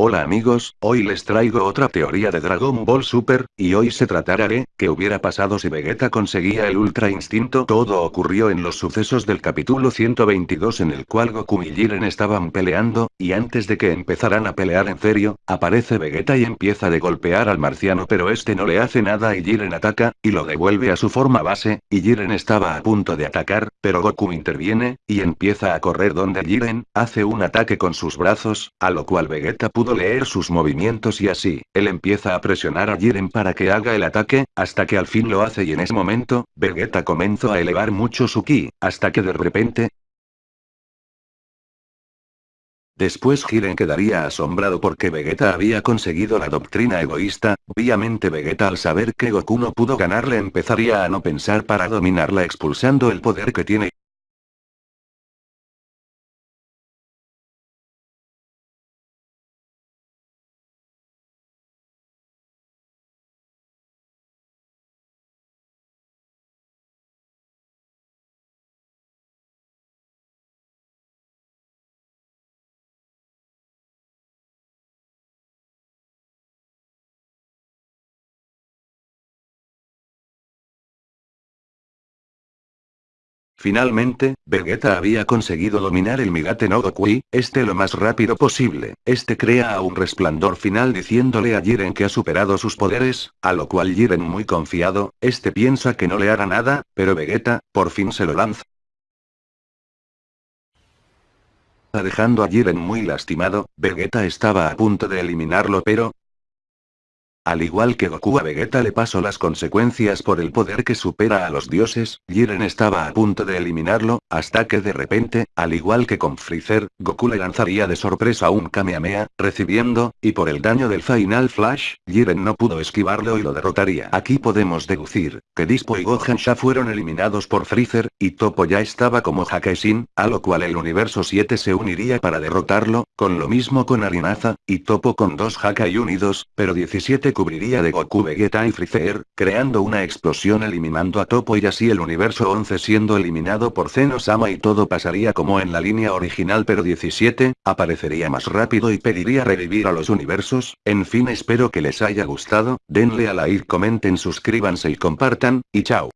Hola amigos, hoy les traigo otra teoría de Dragon Ball Super, y hoy se tratará de, ¿qué hubiera pasado si Vegeta conseguía el Ultra Instinto? Todo ocurrió en los sucesos del capítulo 122 en el cual Goku y Jiren estaban peleando, y antes de que empezaran a pelear en serio, aparece Vegeta y empieza de golpear al marciano pero este no le hace nada y Jiren ataca, y lo devuelve a su forma base, y Jiren estaba a punto de atacar, pero Goku interviene, y empieza a correr donde Jiren, hace un ataque con sus brazos, a lo cual Vegeta pudo leer sus movimientos y así, él empieza a presionar a Jiren para que haga el ataque, hasta que al fin lo hace y en ese momento, Vegeta comenzó a elevar mucho su ki, hasta que de repente, Después Jiren quedaría asombrado porque Vegeta había conseguido la doctrina egoísta, obviamente Vegeta al saber que Goku no pudo ganarle empezaría a no pensar para dominarla expulsando el poder que tiene Finalmente, Vegeta había conseguido dominar el Migate no Goku este lo más rápido posible, este crea un resplandor final diciéndole a Jiren que ha superado sus poderes, a lo cual Jiren muy confiado, este piensa que no le hará nada, pero Vegeta, por fin se lo lanza. Dejando a Jiren muy lastimado, Vegeta estaba a punto de eliminarlo pero, al igual que Goku a Vegeta le pasó las consecuencias por el poder que supera a los dioses, Jiren estaba a punto de eliminarlo, hasta que de repente, al igual que con Freezer, Goku le lanzaría de sorpresa un Kamehameha, recibiendo, y por el daño del Final Flash, Jiren no pudo esquivarlo y lo derrotaría. Aquí podemos deducir, que Dispo y Gohan ya fueron eliminados por Freezer, y Topo ya estaba como Hakesin, a lo cual el universo 7 se uniría para derrotarlo, con lo mismo con Arinaza, y Topo con dos Hakai unidos, pero 17 cubriría de Goku Vegeta y Freezer, creando una explosión eliminando a Topo y así el universo 11 siendo eliminado por Zeno-sama y todo pasaría como en la línea original pero 17, aparecería más rápido y pediría revivir a los universos, en fin espero que les haya gustado, denle a like comenten suscríbanse y compartan, y chao.